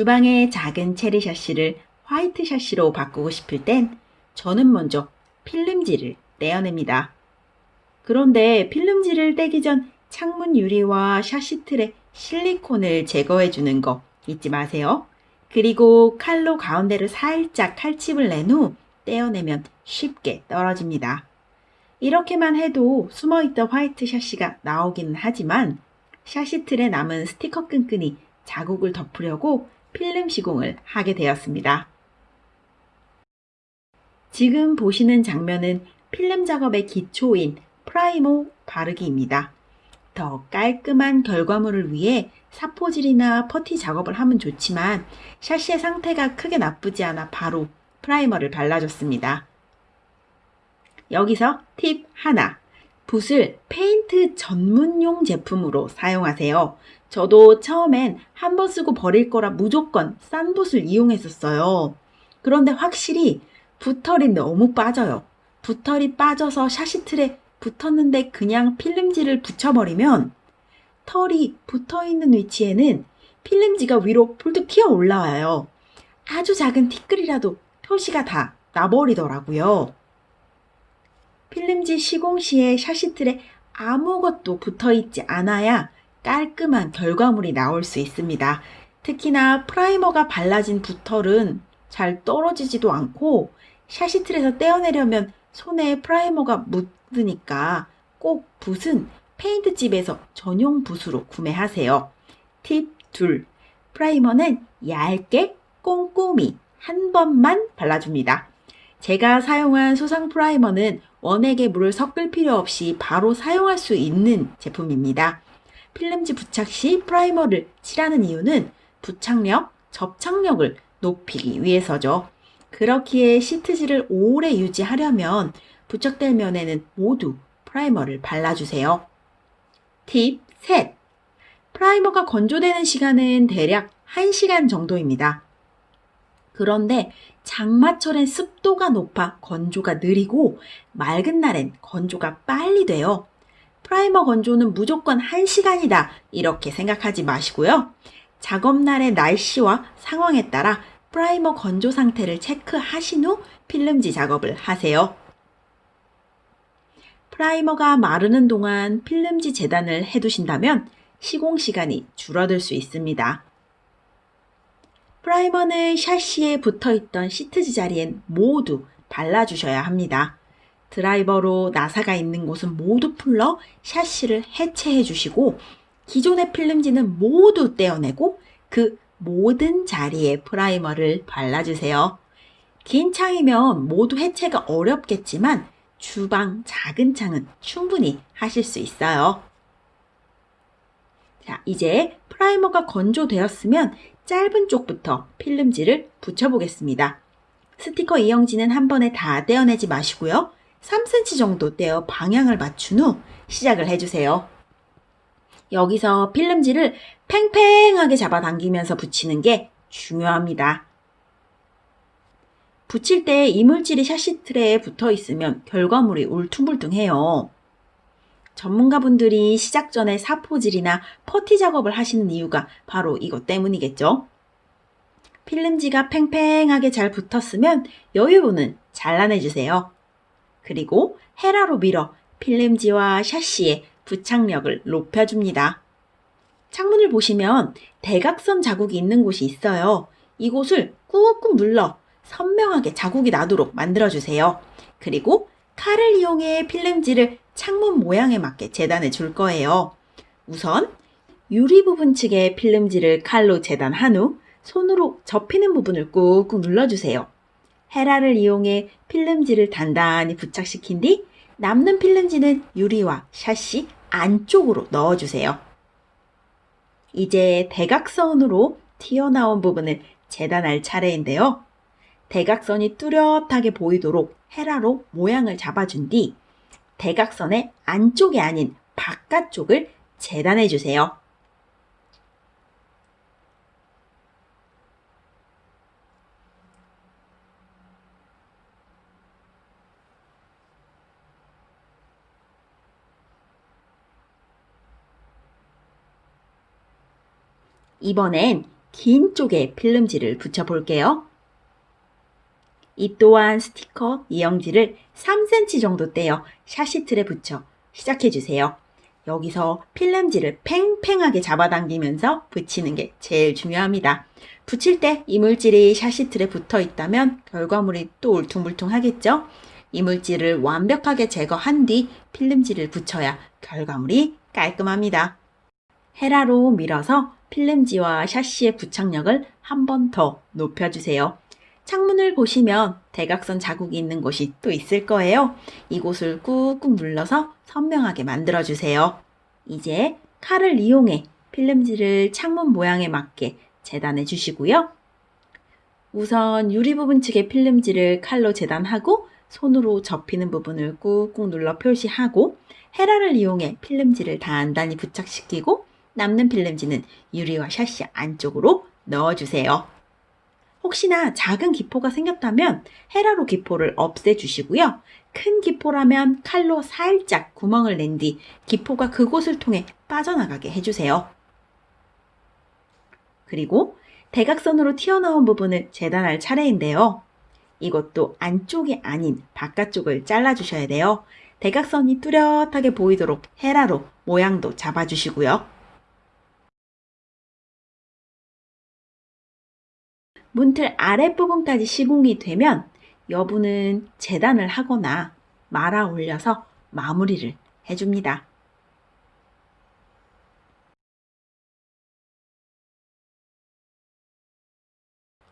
주방의 작은 체리 샤시를 화이트 샤시로 바꾸고 싶을 땐 저는 먼저 필름지를 떼어냅니다. 그런데 필름지를 떼기 전 창문 유리와 샤시 틀의 실리콘을 제거해 주는 거 잊지 마세요. 그리고 칼로 가운데를 살짝 칼집을 낸 후 떼어내면 쉽게 떨어집니다. 이렇게만 해도 숨어있던 화이트 샤시가 나오기는 하지만 샤시 틀에 남은 스티커 끈끈이 자국을 덮으려고 필름 시공을 하게 되었습니다. 지금 보시는 장면은 필름 작업의 기초인 프라이머 바르기입니다. 더 깔끔한 결과물을 위해 사포질이나 퍼티 작업을 하면 좋지만 샤시의 상태가 크게 나쁘지 않아 바로 프라이머를 발라줬습니다. 여기서 팁 하나. 붓을 페인트 전문용 제품으로 사용하세요. 저도 처음엔 한 번 쓰고 버릴 거라 무조건 싼 붓을 이용했었어요. 그런데 확실히 붓털이 너무 빠져요. 붓털이 빠져서 샤시 틀에 붙었는데 그냥 필름지를 붙여버리면 털이 붙어 있는 위치에는 필름지가 위로 폴득 튀어 올라와요. 아주 작은 티끌이라도 표시가 다 나버리더라고요. 필름지 시공 시에 샤시틀에 아무것도 붙어 있지 않아야 깔끔한 결과물이 나올 수 있습니다. 특히나 프라이머가 발라진 붓털은 잘 떨어지지도 않고 샤시틀에서 떼어내려면 손에 프라이머가 묻으니까 꼭 붓은 페인트집에서 전용 붓으로 구매하세요. 팁 둘. 프라이머는 얇게 꼼꼼히 한 번만 발라줍니다. 제가 사용한 수성 프라이머는 원액에 물을 섞을 필요 없이 바로 사용할 수 있는 제품입니다. 필름지 부착 시 프라이머를 칠하는 이유는 부착력, 접착력을 높이기 위해서죠. 그렇기에 시트지를 오래 유지하려면 부착될 면에는 모두 프라이머를 발라주세요. 팁 셋. 프라이머가 건조되는 시간은 대략 1시간 정도입니다. 그런데 장마철엔 습도가 높아 건조가 느리고 맑은 날엔 건조가 빨리 돼요. 프라이머 건조는 무조건 1시간이다 이렇게 생각하지 마시고요. 작업날의 날씨와 상황에 따라 프라이머 건조 상태를 체크하신 후 필름지 작업을 하세요. 프라이머가 마르는 동안 필름지 재단을 해두신다면 시공 시간이 줄어들 수 있습니다. 프라이머는 샤시에 붙어있던 시트지 자리엔 모두 발라주셔야 합니다. 드라이버로 나사가 있는 곳은 모두 풀러 샤시를 해체해 주시고 기존의 필름지는 모두 떼어내고 그 모든 자리에 프라이머를 발라주세요. 긴 창이면 모두 해체가 어렵겠지만 주방 작은 창은 충분히 하실 수 있어요. 자, 이제 프라이머가 건조되었으면 짧은 쪽부터 필름지를 붙여보겠습니다. 스티커 이영지는 한 번에 다 떼어내지 마시고요. 3cm 정도 떼어 방향을 맞춘 후 시작을 해주세요. 여기서 필름지를 팽팽하게 잡아당기면서 붙이는 게 중요합니다. 붙일 때 이물질이 샤시 트레에 붙어 있으면 결과물이 울퉁불퉁해요. 전문가분들이 시작 전에 사포질이나 퍼티 작업을 하시는 이유가 바로 이것 때문이겠죠. 필름지가 팽팽하게 잘 붙었으면 여유분은 잘라내주세요. 그리고 헤라로 밀어 필름지와 샤시의 부착력을 높여줍니다. 창문을 보시면 대각선 자국이 있는 곳이 있어요. 이곳을 꾹꾹 눌러 선명하게 자국이 나도록 만들어주세요. 그리고 칼을 이용해 필름지를 창문 모양에 맞게 재단해 줄 거예요. 우선 유리 부분 측에 필름지를 칼로 재단한 후 손으로 접히는 부분을 꾹꾹 눌러주세요. 헤라를 이용해 필름지를 단단히 부착시킨 뒤 남는 필름지는 유리와 샤시 안쪽으로 넣어주세요. 이제 대각선으로 튀어나온 부분을 재단할 차례인데요. 대각선이 뚜렷하게 보이도록 헤라로 모양을 잡아준 뒤 대각선의 안쪽이 아닌 바깥쪽을 재단해 주세요. 이번엔 긴 쪽에 필름지를 붙여볼게요. 이 또한 스티커 이영지를 3cm 정도 떼어 샤시 틀에 붙여 시작해주세요. 여기서 필름지를 팽팽하게 잡아당기면서 붙이는 게 제일 중요합니다. 붙일 때 이물질이 샤시 틀에 붙어 있다면 결과물이 또 울퉁불퉁하겠죠? 이물질을 완벽하게 제거한 뒤 필름지를 붙여야 결과물이 깔끔합니다. 헤라로 밀어서 필름지와 샤시의 부착력을 한 번 더 높여주세요. 창문을 보시면 대각선 자국이 있는 곳이 또 있을 거예요. 이곳을 꾹꾹 눌러서 선명하게 만들어주세요. 이제 칼을 이용해 필름지를 창문 모양에 맞게 재단해 주시고요. 우선 유리 부분 측의 필름지를 칼로 재단하고 손으로 접히는 부분을 꾹꾹 눌러 표시하고 헤라를 이용해 필름지를 단단히 부착시키고 남는 필름지는 유리와 샤시 안쪽으로 넣어주세요. 혹시나 작은 기포가 생겼다면 헤라로 기포를 없애주시고요. 큰 기포라면 칼로 살짝 구멍을 낸 뒤 기포가 그곳을 통해 빠져나가게 해주세요. 그리고 대각선으로 튀어나온 부분을 재단할 차례인데요. 이것도 안쪽이 아닌 바깥쪽을 잘라주셔야 돼요. 대각선이 뚜렷하게 보이도록 헤라로 모양도 잡아주시고요. 문틀 아랫부분까지 시공이 되면 여부는 재단을 하거나 말아 올려서 마무리를 해줍니다.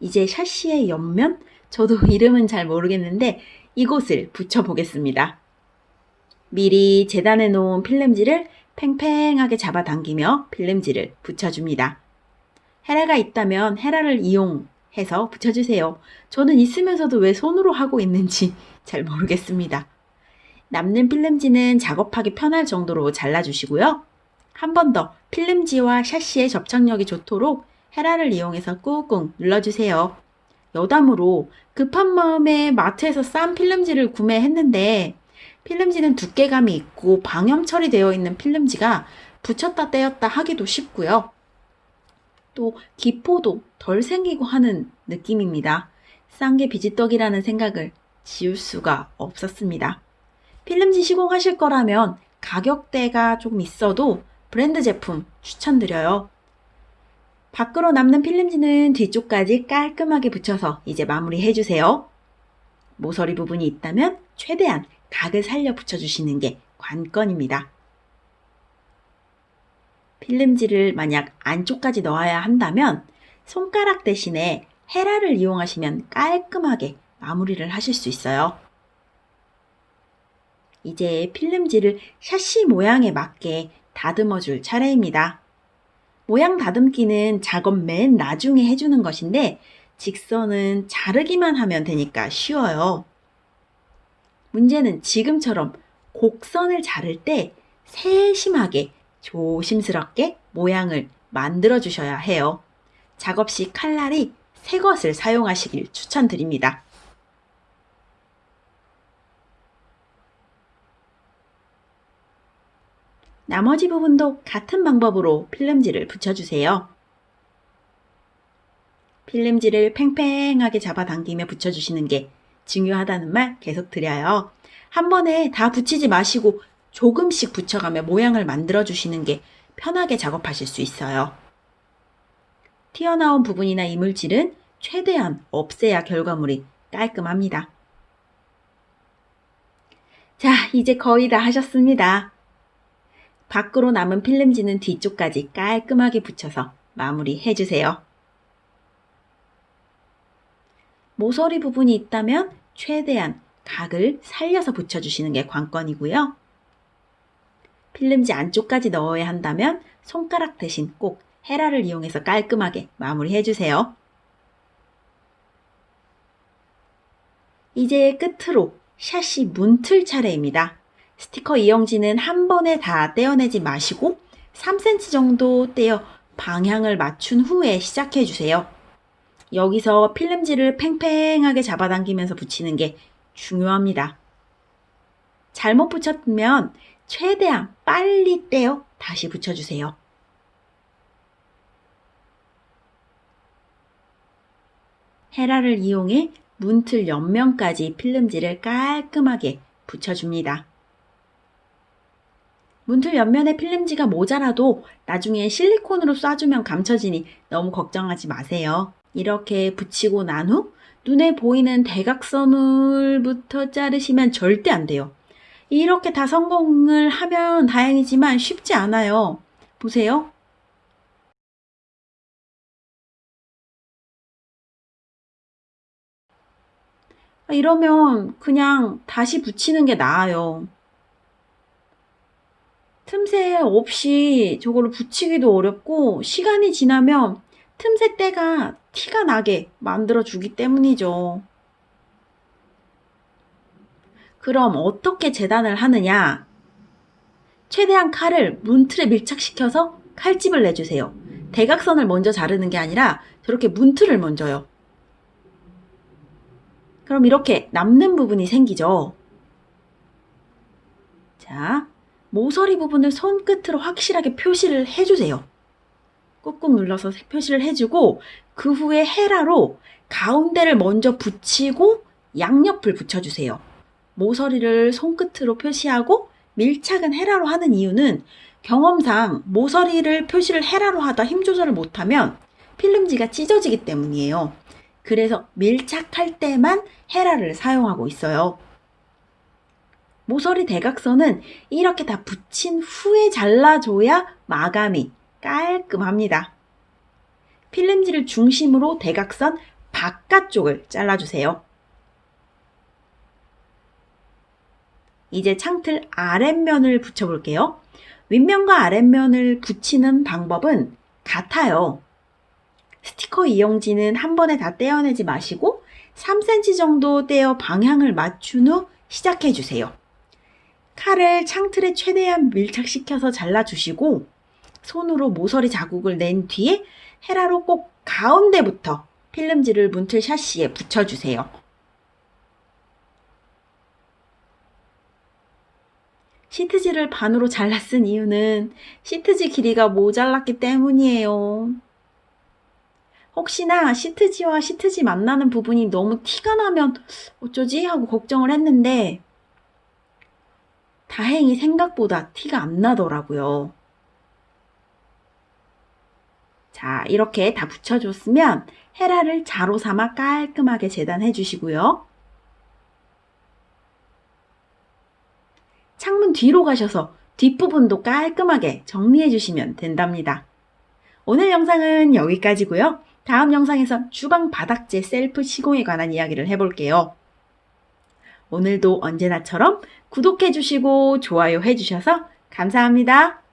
이제 샤시의 옆면, 저도 이름은 잘 모르겠는데 이곳을 붙여보겠습니다. 미리 재단해 놓은 필름지를 팽팽하게 잡아당기며 필름지를 붙여줍니다. 헤라가 있다면 헤라를 이용 해서 붙여주세요. 저는 있으면서도 왜 손으로 하고 있는지 잘 모르겠습니다. 남는 필름지는 작업하기 편할 정도로 잘라주시고요. 한 번 더 필름지와 샤시의 접착력이 좋도록 헤라를 이용해서 꾹꾹 눌러주세요. 여담으로 급한 마음에 마트에서 싼 필름지를 구매했는데 필름지는 두께감이 있고 방염 처리되어 있는 필름지가 붙였다 떼었다 하기도 쉽고요. 또 기포도 덜 생기고 하는 느낌입니다. 싼게 비지떡이라는 생각을 지울 수가 없었습니다. 필름지 시공하실 거라면 가격대가 조금 있어도 브랜드 제품 추천드려요. 밖으로 남는 필름지는 뒤쪽까지 깔끔하게 붙여서 이제 마무리 해주세요. 모서리 부분이 있다면 최대한 각을 살려 붙여주시는 게 관건입니다. 필름지를 만약 안쪽까지 넣어야 한다면 손가락 대신에 헤라를 이용하시면 깔끔하게 마무리를 하실 수 있어요. 이제 필름지를 샤시 모양에 맞게 다듬어 줄 차례입니다. 모양 다듬기는 작업 맨 나중에 해주는 것인데 직선은 자르기만 하면 되니까 쉬워요. 문제는 지금처럼 곡선을 자를 때 세심하게 조심스럽게 모양을 만들어 주셔야 해요. 작업 시 칼날이 새 것을 사용하시길 추천드립니다. 나머지 부분도 같은 방법으로 필름지를 붙여주세요. 필름지를 팽팽하게 잡아당기며 붙여주시는 게 중요하다는 말 계속 드려요. 한 번에 다 붙이지 마시고 조금씩 붙여가며 모양을 만들어 주시는 게 편하게 작업하실 수 있어요. 튀어나온 부분이나 이물질은 최대한 없애야 결과물이 깔끔합니다. 자, 이제 거의 다 하셨습니다. 밖으로 남은 필름지는 뒤쪽까지 깔끔하게 붙여서 마무리해 주세요. 모서리 부분이 있다면 최대한 각을 살려서 붙여주시는 게 관건이고요. 필름지 안쪽까지 넣어야 한다면 손가락 대신 꼭 헤라를 이용해서 깔끔하게 마무리해 주세요. 이제 끝으로 샷시 문틀 차례입니다. 스티커 이용지는 한 번에 다 떼어내지 마시고 3cm 정도 떼어 방향을 맞춘 후에 시작해 주세요. 여기서 필름지를 팽팽하게 잡아당기면서 붙이는 게 중요합니다. 잘못 붙였으면 최대한 빨리 떼어 다시 붙여주세요. 헤라를 이용해 문틀 옆면까지 필름지를 깔끔하게 붙여줍니다. 문틀 옆면에 필름지가 모자라도 나중에 실리콘으로 쏴주면 감춰지니 너무 걱정하지 마세요. 이렇게 붙이고 난 후 눈에 보이는 대각선을부터 자르시면 절대 안 돼요. 이렇게 다 성공을 하면 다행이지만 쉽지 않아요. 보세요. 아, 이러면 그냥 다시 붙이는 게 나아요. 틈새 없이 저걸로 붙이기도 어렵고 시간이 지나면 틈새 때가 티가 나게 만들어 주기 때문이죠. 그럼 어떻게 재단을 하느냐? 최대한 칼을 문틀에 밀착시켜서 칼집을 내주세요. 대각선을 먼저 자르는 게 아니라 저렇게 문틀을 먼저요. 그럼 이렇게 남는 부분이 생기죠. 자, 모서리 부분을 손끝으로 확실하게 표시를 해주세요. 꾹꾹 눌러서 표시를 해주고 그 후에 헤라로 가운데를 먼저 붙이고 양옆을 붙여주세요. 모서리를 손끝으로 표시하고 밀착은 헤라로 하는 이유는 경험상 모서리를 표시를 헤라로 하다 힘 조절을 못하면 필름지가 찢어지기 때문이에요. 그래서 밀착할 때만 헤라를 사용하고 있어요. 모서리 대각선은 이렇게 다 붙인 후에 잘라줘야 마감이 깔끔합니다. 필름지를 중심으로 대각선 바깥쪽을 잘라주세요. 이제 창틀 아랫면을 붙여볼게요. 윗면과 아랫면을 붙이는 방법은 같아요. 스티커 이용지는 한 번에 다 떼어내지 마시고 3cm 정도 떼어 방향을 맞춘 후 시작해 주세요. 칼을 창틀에 최대한 밀착시켜서 잘라주시고 손으로 모서리 자국을 낸 뒤에 헤라로 꼭 가운데부터 필름지를 문틀 샤시에 붙여주세요. 시트지를 반으로 잘라 쓴 이유는 시트지 길이가 모자랐기 때문이에요. 혹시나 시트지와 시트지 만나는 부분이 너무 티가 나면 어쩌지 하고 걱정을 했는데 다행히 생각보다 티가 안 나더라고요. 자, 이렇게 다 붙여줬으면 헤라를 자로 삼아 깔끔하게 재단해 주시고요. 창문 뒤로 가셔서 뒷부분도 깔끔하게 정리해 주시면 된답니다. 오늘 영상은 여기까지고요. 다음 영상에서 주방 바닥재 셀프 시공에 관한 이야기를 해볼게요. 오늘도 언제나처럼 구독해 주시고 좋아요 해 주셔서 감사합니다.